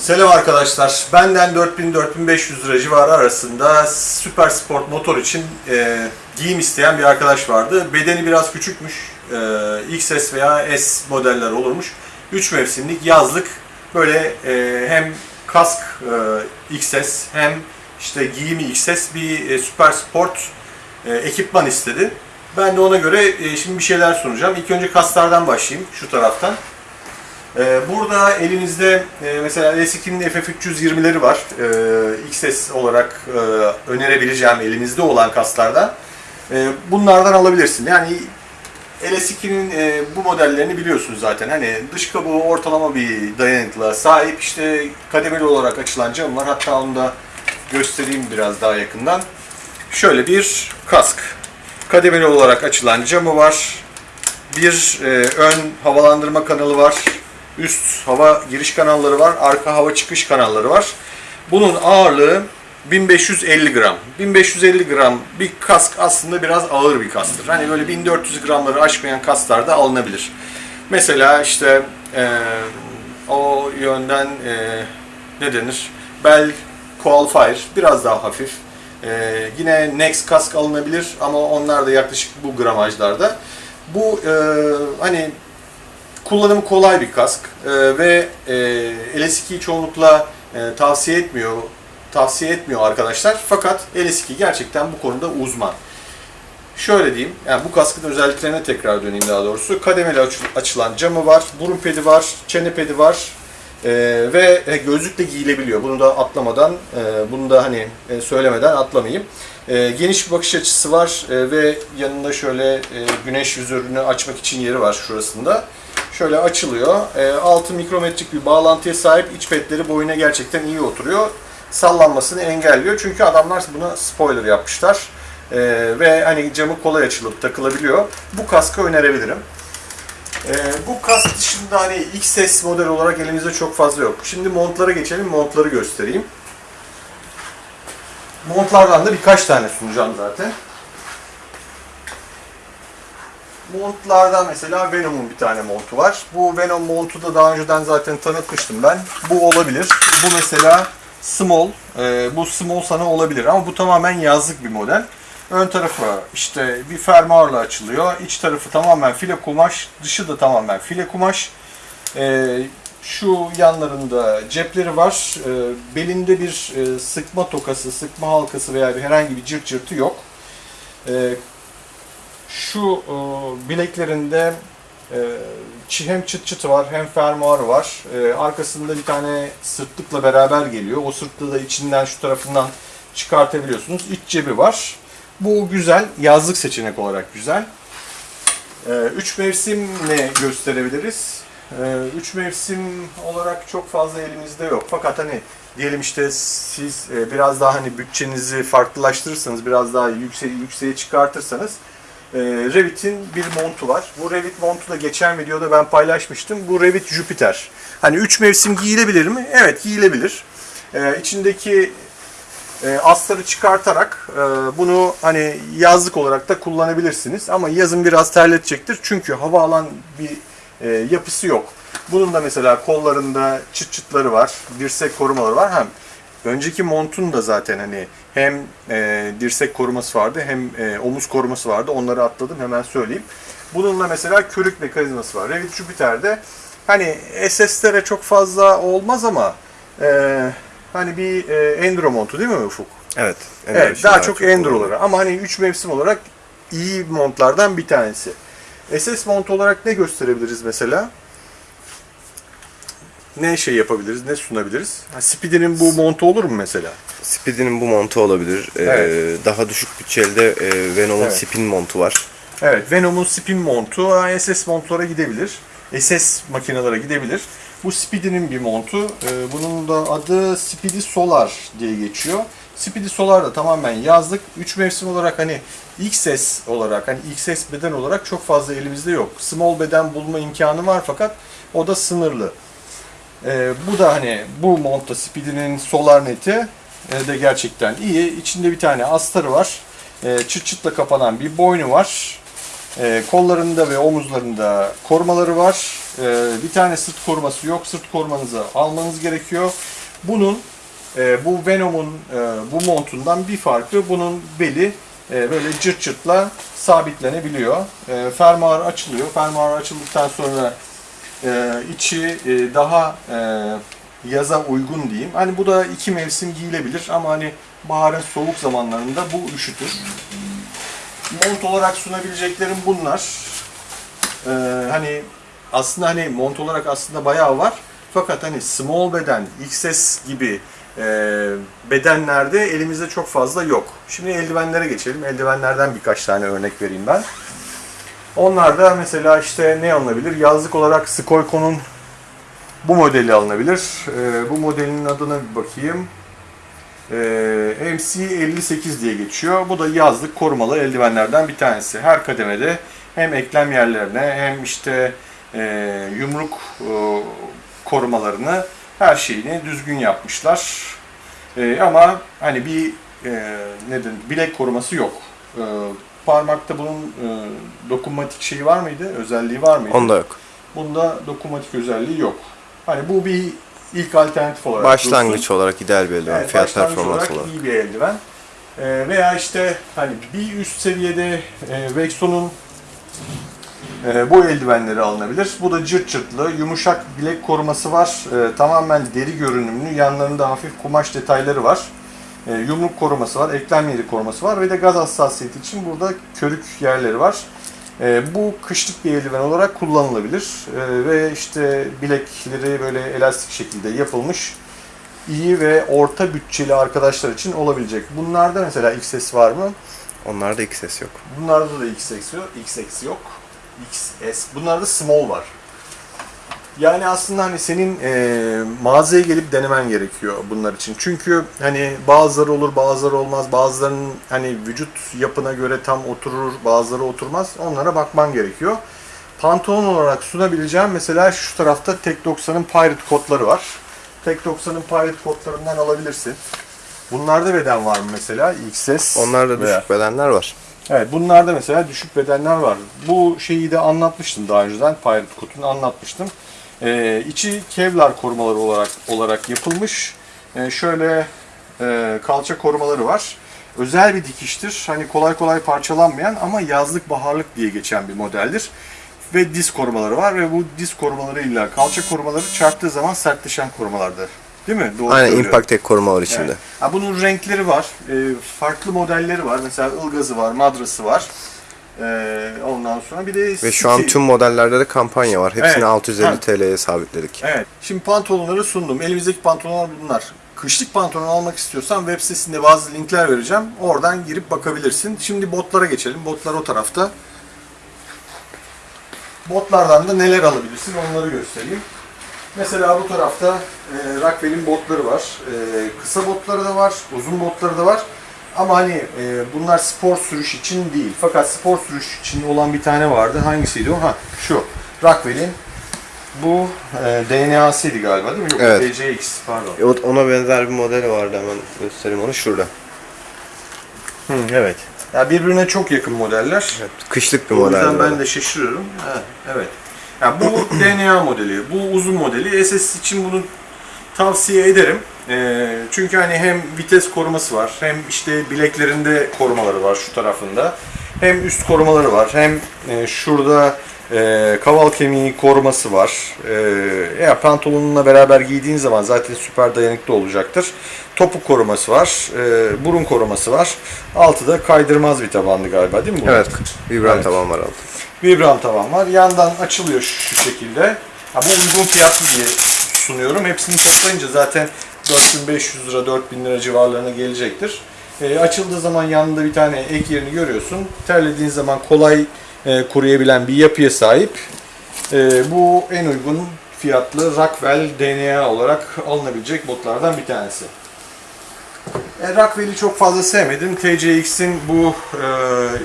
Selam arkadaşlar. Benden 4000-4500 lira civarı arasında süper sport motor için e, giyim isteyen bir arkadaş vardı. Bedeni biraz küçükmüş. E, XS veya S modeller olurmuş. 3 mevsimlik yazlık böyle e, hem kask e, XS hem işte giyimi XS bir e, süper sport e, ekipman istedi. Ben de ona göre e, şimdi bir şeyler sunacağım. İlk önce kaslardan başlayayım şu taraftan. Ee, Burada elinizde e, mesela L2'nin FF320'leri var. Ee, XS olarak e, önerebileceğim elinizde olan kaslardan. Ee, Bunlardan alabilirsin. Yani LS2'nin e, bu modellerini biliyorsunuz zaten. Hani dış kabuğu ortalama bir dayanıklığa sahip. İşte kademeli olarak açılan cam var. Hatta onu da göstereyim biraz daha yakından. Şöyle bir kask. Kademeli olarak açılan camı var. Bir ön havalandırma kanalı var. Üst hava giriş kanalları var. Arka hava çıkış kanalları var. Bunun ağırlığı 1550 gram. 1550 gram bir kask aslında biraz ağır bir kasktır. Hani böyle 1400 gramları aşmayan kasklar da alınabilir. Mesela işte e, o yönden e, ne denir? Bell Qualifier biraz daha hafif. E, yine Next kask alınabilir ama onlar da yaklaşık bu gramajlarda. Bu e, hani kullanımı kolay bir kask e, ve e, LS2'yi çoğunlukla e, tavsiye etmiyor tavsiye etmiyor arkadaşlar. Fakat LS2 gerçekten bu konuda uzman. Şöyle diyeyim, yani bu kaskın özelliklerine tekrar döneyim daha doğrusu. Kademeli aç- açılan camı var, burun pedi var, çene pedi var e, ve e, gözlükle giyilebiliyor. Bunu da atlamadan, e, bunu da hani e, söylemeden atlamayayım. E, geniş bir bakış açısı var e, ve yanında şöyle e, güneş yüzörünü açmak için yeri var şurasında. Şöyle açılıyor. E, 6 mikrometrik bir bağlantıya sahip iç petleri boyuna gerçekten iyi oturuyor. Sallanmasını engelliyor. Çünkü adamlar buna spoiler yapmışlar. E, ve hani camı kolay açılıp takılabiliyor. Bu kaskı önerebilirim. E, bu kask dışında hani XS model olarak elimizde çok fazla yok. Şimdi montlara geçelim. Montları göstereyim. Montlardan da birkaç tane sunacağım zaten. Montlardan mesela Venom'un bir tane montu var. Bu Venom montu da daha önceden zaten tanıtmıştım ben. Bu olabilir. Bu mesela small. Ee, bu small sana olabilir ama bu tamamen yazlık bir model. Ön tarafı işte bir fermuarla açılıyor. İç tarafı tamamen file kumaş. Dışı da tamamen file kumaş. Ee, şu yanlarında cepleri var. Ee, belinde bir e, sıkma tokası, sıkma halkası veya bir herhangi bir cırt cırtı yok. Ee, şu e, bileklerinde e, hem çıt çıtı var hem fermuarı var. E, arkasında bir tane sırtlıkla beraber geliyor. O sırtlığı da içinden şu tarafından çıkartabiliyorsunuz. İç cebi var. Bu güzel. Yazlık seçenek olarak güzel. E, üç mevsim ne gösterebiliriz? E, üç mevsim olarak çok fazla elimizde yok. Fakat hani diyelim işte siz e, biraz daha hani bütçenizi farklılaştırırsanız, biraz daha yükseğe, yükseğe çıkartırsanız e, Revit'in bir montu var. Bu Revit montu da geçen videoda ben paylaşmıştım. Bu Revit Jupiter. Hani 3 mevsim giyilebilir mi? Evet giyilebilir. E, içindeki e, astarı çıkartarak e, bunu hani yazlık olarak da kullanabilirsiniz. Ama yazın biraz terletecektir. Çünkü hava alan bir e, yapısı yok. Bunun da mesela kollarında çıt çıtları var. Dirsek korumaları var. Hem önceki montun da zaten hani hem e, dirsek koruması vardı hem e, omuz koruması vardı. Onları atladım hemen söyleyeyim. Bununla mesela körük mekanizması var. Revit Jupiter'de hani SS'lere çok fazla olmaz ama e, hani bir e, enduro montu değil mi Ufuk? Evet. Evet, daha çok endurolara ama hani 3 mevsim olarak iyi montlardan bir tanesi. SS mont olarak ne gösterebiliriz mesela? Ne şey yapabiliriz, ne sunabiliriz? Ha, Speedy'nin bu montu olur mu mesela? Speedy'nin bu montu olabilir. Ee, Evet. daha düşük bütçede e, Venom'un Evet. spin montu var. Evet, Venom'un spin montu ha, SS montlara gidebilir. SS makinelere gidebilir. Bu Speedy'nin bir montu. Ee, bunun da adı Speedy Solar diye geçiyor. Speedy Solar da tamamen yazlık. 3 mevsim olarak hani XS olarak hani XS beden olarak çok fazla elimizde yok. Small beden bulma imkanı var fakat o da sınırlı. Ee, bu da hani bu montta Speedy'nin Solar neti e, de gerçekten iyi. İçinde bir tane astarı var. E, çıt çıtla kapanan bir boynu var. E, kollarında ve omuzlarında korumaları var. Ee, bir tane sırt koruması yok. Sırt korumanızı almanız gerekiyor. Bunun e, bu Venom'un e, bu montundan bir farkı bunun beli e, böyle cırt cırtla sabitlenebiliyor. E, fermuar açılıyor. Fermuar açıldıktan sonra e, içi e, daha e, yaza uygun diyeyim. Hani bu da iki mevsim giyilebilir ama hani baharın soğuk zamanlarında bu üşütür. Mont olarak sunabileceklerim bunlar. Ee, hani aslında hani mont olarak aslında bayağı var. Fakat hani small beden, XS gibi e, bedenlerde elimizde çok fazla yok. Şimdi eldivenlere geçelim. Eldivenlerden birkaç tane örnek vereyim ben. Onlarda mesela işte ne alınabilir? Yazlık olarak Skoyko'nun bu modeli alınabilir. Ee, bu modelin adına bir bakayım. Ee, MC58 diye geçiyor. Bu da yazlık korumalı eldivenlerden bir tanesi. Her kademede hem eklem yerlerine hem işte e, yumruk e, korumalarını her şeyini düzgün yapmışlar. E, ama hani bir e, neden bilek koruması yok. E, parmakta bunun e, dokunmatik şeyi var mıydı? Özelliği var mıydı? Onda yok. Bunda dokunmatik özelliği yok. Hani bu bir ilk alternatif olarak Başlangıç dursun. olarak ideal bir eldiven. Evet, Fiyat performans olarak. iyi bir eldiven. Ee, veya işte hani bir üst seviyede e, Vexon'un e, bu eldivenleri alınabilir. Bu da cırt cırtlı, yumuşak bilek koruması var. E, tamamen deri görünümlü, yanlarında hafif kumaş detayları var. E, yumruk koruması var, eklem yeri koruması var ve de gaz hassasiyeti için burada körük yerleri var. E, bu kışlık bir eldiven olarak kullanılabilir E, ve işte bilekleri böyle elastik şekilde yapılmış iyi ve orta bütçeli arkadaşlar için olabilecek. Bunlarda mesela XS var mı? Onlarda XS yok. Bunlarda da XS yok. XS yok. XS. Bunlarda small var. Yani aslında hani senin e, mağazaya gelip denemen gerekiyor bunlar için. Çünkü hani bazıları olur, bazıları olmaz. Bazılarının hani vücut yapına göre tam oturur, bazıları oturmaz. Onlara bakman gerekiyor. Pantolon olarak sunabileceğim mesela şu tarafta Tek 90'ın Pirate kodları var. Tek 90'ın Pirate kodlarından alabilirsin. Bunlarda beden var mı mesela? XS. Onlarda veya- düşük bedenler var. Evet bunlarda mesela düşük bedenler var. Bu şeyi de anlatmıştım daha önceden. Pirate Coat'unu anlatmıştım. Ee, içi Kevlar korumaları olarak olarak yapılmış. Ee, şöyle e, kalça korumaları var. Özel bir dikiştir. Hani kolay kolay parçalanmayan ama yazlık baharlık diye geçen bir modeldir. Ve diz korumaları var ve bu diz korumalarıyla kalça korumaları çarptığı zaman sertleşen korumalardır. Değil mi? Doğru Aynen söylüyorum. Impact Tech koruma var içinde. Evet. Ha, bunun renkleri var. Ee, farklı modelleri var. Mesela ılgazı var, madrası var. Ee, ondan sonra bir de Ve şu an City- tüm modellerde de kampanya var. Hepsini Evet. 650 Ha. TL'ye sabitledik. Evet. Şimdi pantolonları sundum. Elimizdeki pantolonlar bunlar. Kışlık pantolon almak istiyorsan web sitesinde bazı linkler vereceğim. Oradan girip bakabilirsin. Şimdi botlara geçelim. Botlar o tarafta. Botlardan da neler alabilirsin onları göstereyim. Mesela bu tarafta e, Rockwell'in botları var. E, kısa botları da var, uzun botları da var. Ama hani e, bunlar spor sürüş için değil. Fakat spor sürüş için olan bir tane vardı. Hangisiydi o? Ha şu. Rockwell'in bu e, DNA'sıydı galiba değil mi? Yok, Evet. DCX pardon. Evet, ona benzer bir modeli vardı hemen göstereyim onu şurada. Hı, evet. Ya birbirine çok yakın modeller. Evet, kışlık bir O model. yüzden ben de şaşırıyorum. Ha, evet. Ya bu DNA modeli, bu uzun modeli. SS için bunu tavsiye ederim. Ee, çünkü hani hem vites koruması var, hem işte bileklerinde korumaları var şu tarafında. Hem üst korumaları var, hem e, şurada e, kaval kemiği koruması var. E, ya pantolonunla beraber giydiğin zaman zaten süper dayanıklı olacaktır. Topuk koruması var, e, burun koruması var. Altı da kaydırmaz bir tabanlı galiba değil mi bu? Evet, vibran Evet. taban var altı. Vibram tavan var. Yandan açılıyor şu, şu şekilde. Ha, bu uygun fiyatlı diye sunuyorum. Hepsini toplayınca zaten 4500 lira 4000 lira civarlarına gelecektir. E, açıldığı zaman yanında bir tane ek yerini görüyorsun. Terlediğin zaman kolay e, kuruyabilen bir yapıya sahip. E, bu en uygun fiyatlı Rockwell DNA olarak alınabilecek botlardan bir tanesi. E, Rockwell'i çok fazla sevmedim. TCX'in bu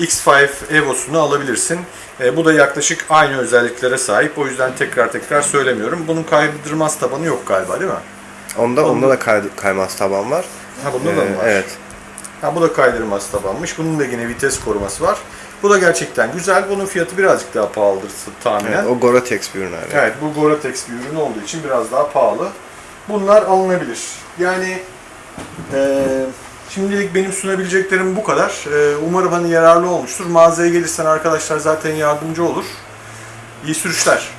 e, X5 Evo'sunu alabilirsin. E, bu da yaklaşık aynı özelliklere sahip. O yüzden tekrar tekrar söylemiyorum. Bunun kaydırmaz tabanı yok galiba değil mi? Onda onda da kay, kaymaz taban var. Ha bunda da mı Ee, var? Evet. Ha bu da kaydırmaz tabanmış. Bunun da yine vites koruması var. Bu da gerçekten güzel. Bunun fiyatı birazcık daha pahalıdır tahminen. Evet, o Gore-Tex bir ürün abi. Evet bu Gore-Tex bir ürün olduğu için biraz daha pahalı. Bunlar alınabilir. Yani e, şimdilik benim sunabileceklerim bu kadar. E, umarım hani yararlı olmuştur. Mağazaya gelirsen arkadaşlar zaten yardımcı olur. İyi sürüşler.